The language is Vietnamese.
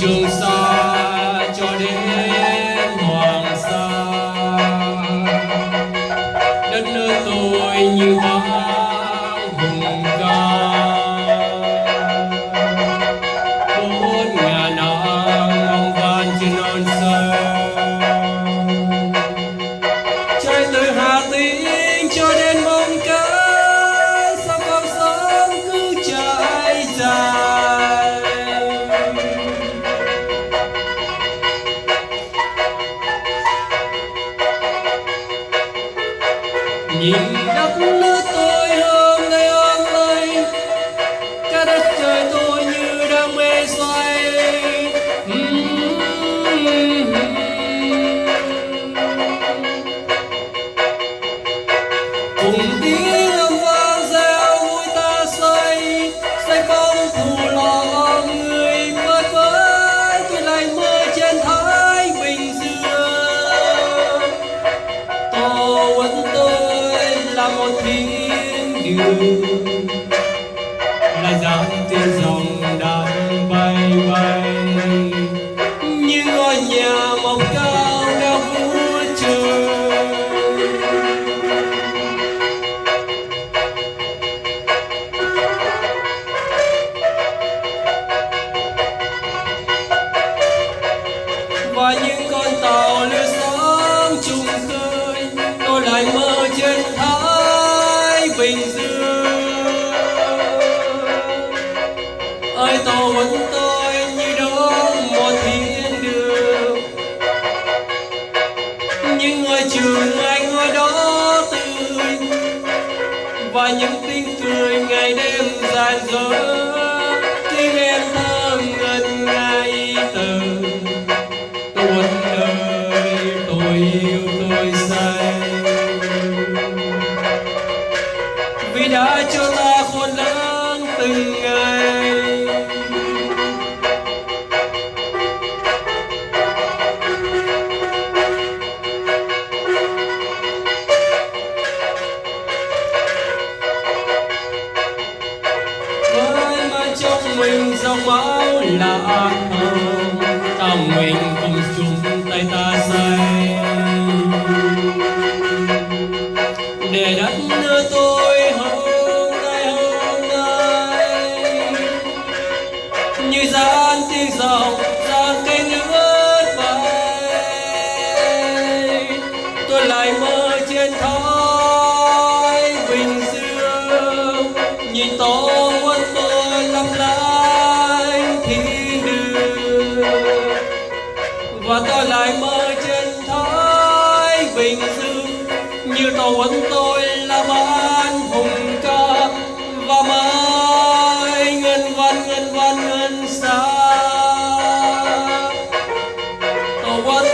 जो सा thiên đường là dáng tiên dòng đang bay bay. Như ngôi nhà mọc cao cao vút trời. Và những con tàu lướt sáng chung khơi, tôi lại mơ trên thái bình dương. Và những tiếng cười ngày đêm dài dở. Tiếng em thơ ngân ngay từ. Tuôn đời tôi yêu tôi say. Vì đã cho ta khôn lớn từng mình dòng máu là ác mộng. Ta mình cùng chung tay ta say. Để đất nước tôi hôm nay hôm nay như gian tiếng dòng ra cây nước và tôi lại mơ trên thái bình dương. Như tàu ấn tôi là ban hùng ca và mãi ngân văn ngân văn, ngân xa. Tàu ấn